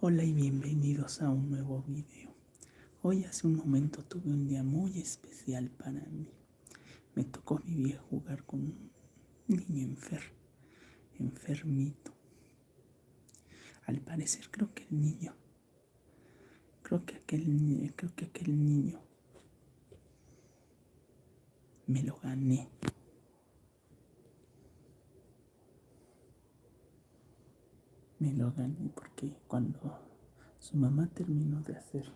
Hola y bienvenidos a un nuevo video. Hoy hace un momento tuve un día muy especial para mí. Me tocó vivir jugar con un niño enfer, enfermito. Al parecer creo que el niño, creo que aquel, creo que aquel niño me lo gané. Me lo gané porque cuando su mamá terminó de hacer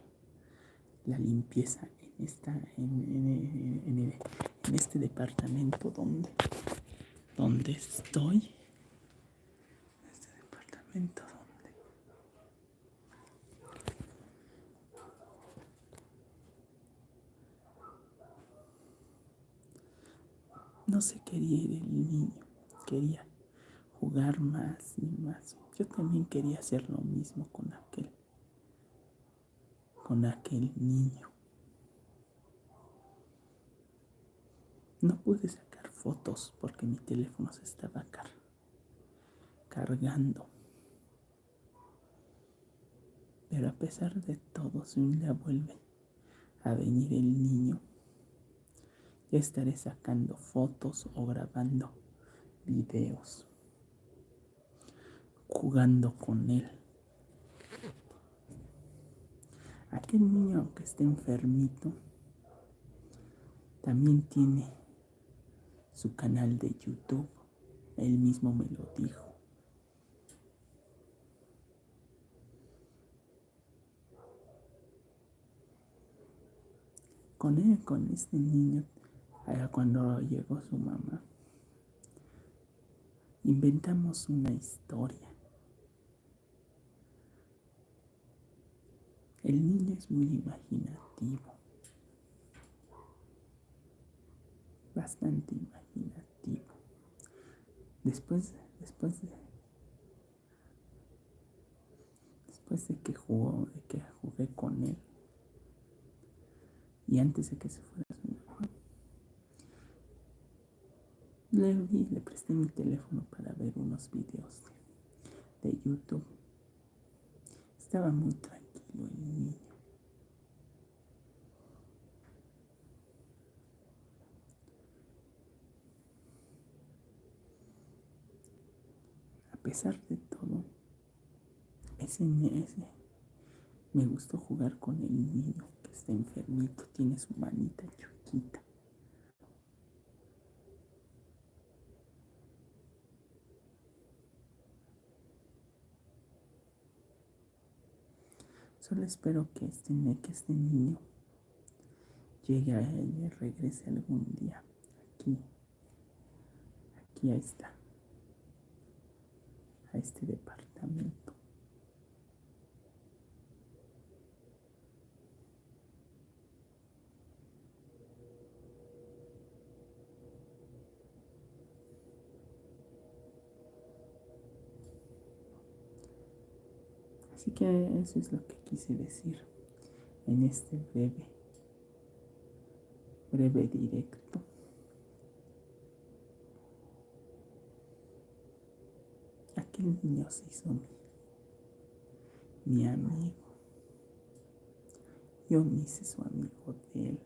la limpieza en esta en, este departamento donde donde estoy este departamento donde no se quería ir el niño quería jugar más y más yo también quería hacer lo mismo con aquel, con aquel niño. No pude sacar fotos porque mi teléfono se estaba cargando. Pero a pesar de todo, si un día vuelve a venir el niño, ya estaré sacando fotos o grabando videos jugando con él. Aquel niño, aunque esté enfermito, también tiene su canal de YouTube. Él mismo me lo dijo. Con él, con este niño, cuando llegó su mamá, inventamos una historia. El niño es muy imaginativo, bastante imaginativo. Después, después de, después de que jugó, de que jugué con él, y antes de que se fuera su mamá, le, le presté mi teléfono para ver unos videos de, de YouTube. Estaba muy tranquilo a pesar de todo, ese, ese me gustó jugar con el niño que está enfermito, tiene su manita chiquita. Solo espero que este, que este niño llegue a él y regrese algún día. Aquí, aquí está, a este departamento. Así que eso es lo que quise decir en este breve, breve directo. Aquel niño se hizo mi, mi amigo. Yo me hice su amigo de él.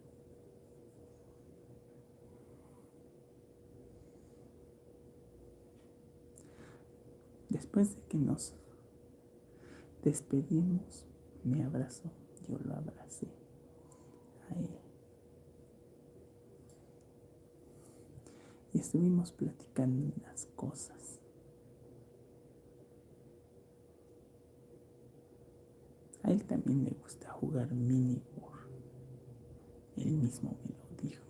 Después de que nos despedimos, me abrazó, yo lo abracé a él. Y estuvimos platicando unas cosas. A él también le gusta jugar mini Él mismo me lo dijo.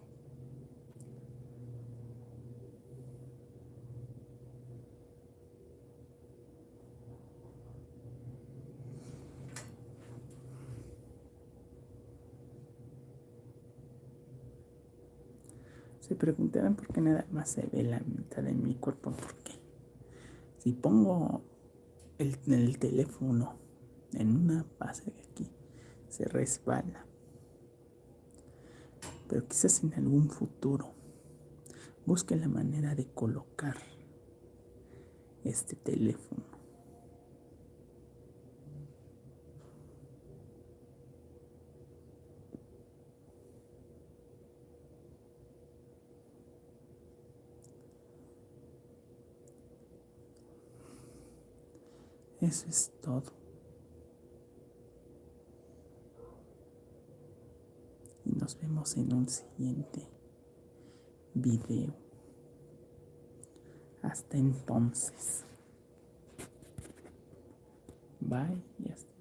Se preguntarán por qué nada más se ve la mitad de mi cuerpo. Porque si pongo el, el teléfono en una base de aquí, se resbala. Pero quizás en algún futuro busque la manera de colocar este teléfono Eso es todo. Y nos vemos en un siguiente video. Hasta entonces. Bye hasta